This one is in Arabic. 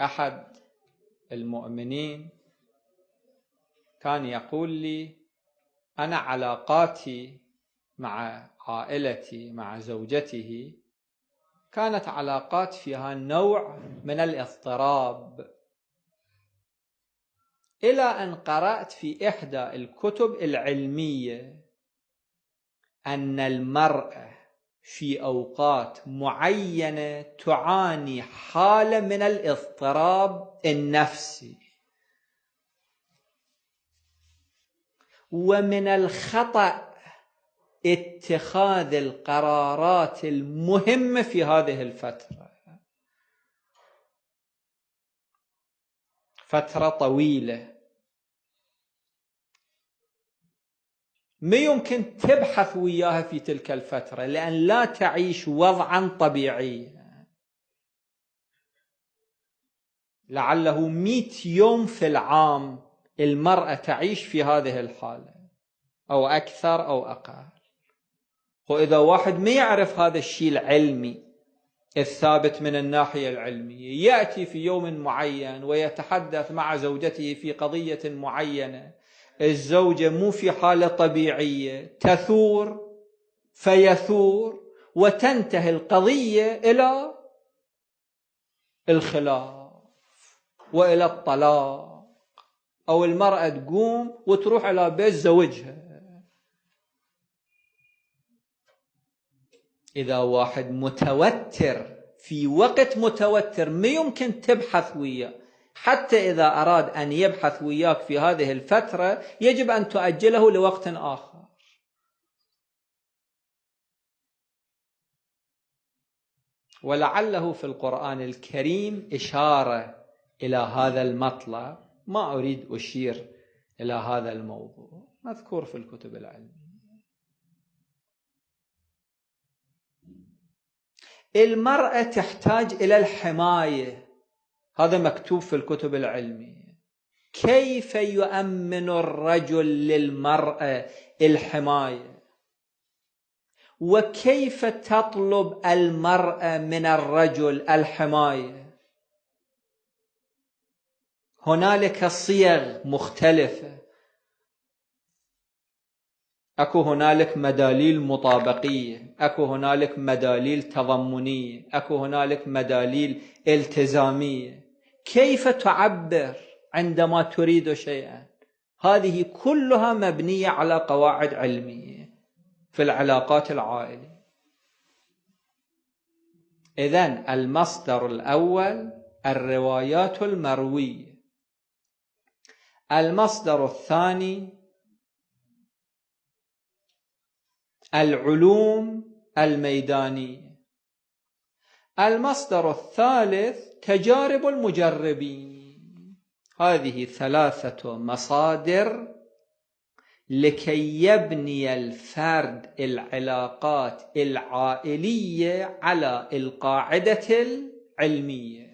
أحد المؤمنين كان يقول لي أنا علاقاتي مع عائلتي مع زوجته كانت علاقات فيها نوع من الاضطراب. إلى أن قرأت في إحدى الكتب العلمية أن المراه في أوقات معينة تعاني حالة من الاضطراب النفسي. ومن الخطأ اتخاذ القرارات المهمة في هذه الفترة. فترة طويلة. ما يمكن تبحث وياها في تلك الفترة لأن لا تعيش وضعا طبيعيا. لعله مئة يوم في العام المرأة تعيش في هذه الحالة أو أكثر أو أقل. وإذا واحد ما يعرف هذا الشيء العلمي الثابت من الناحية العلمية يأتي في يوم معين ويتحدث مع زوجته في قضية معينة الزوجة مو في حالة طبيعية تثور فيثور وتنتهي القضية إلى الخلاف وإلى الطلاق. أو المرأة تقوم وتروح إلى بيت زوجها. إذا واحد متوتر في وقت متوتر ما يمكن تبحث وياه. حتى إذا أراد أن يبحث وياك في هذه الفترة يجب أن تؤجله لوقت آخر. ولعله في القرآن الكريم إشارة إلى هذا المطلب ما أريد أشير إلى هذا الموضوع. مذكور في الكتب العلمية. المرأة تحتاج إلى الحماية. هذا مكتوب في الكتب العلمية. كيف يؤمن الرجل للمرأة الحماية؟ وكيف تطلب المرأة من الرجل الحماية؟ هنالك صيغ مختلفة. أكو هنالك مداليل مطابقية أكو هنالك مداليل تضمنية أكو هنالك مداليل التزامية. كيف تعبر عندما تريد شيئا؟ هذه كلها مبنية على قواعد علمية في العلاقات العائلية. اذا المصدر الأول الروايات المروية. المصدر الثاني العلوم الميدانية. المصدر الثالث تجارب المجربين. هذه ثلاثة مصادر لكي يبني الفرد العلاقات العائلية على القاعدة العلمية.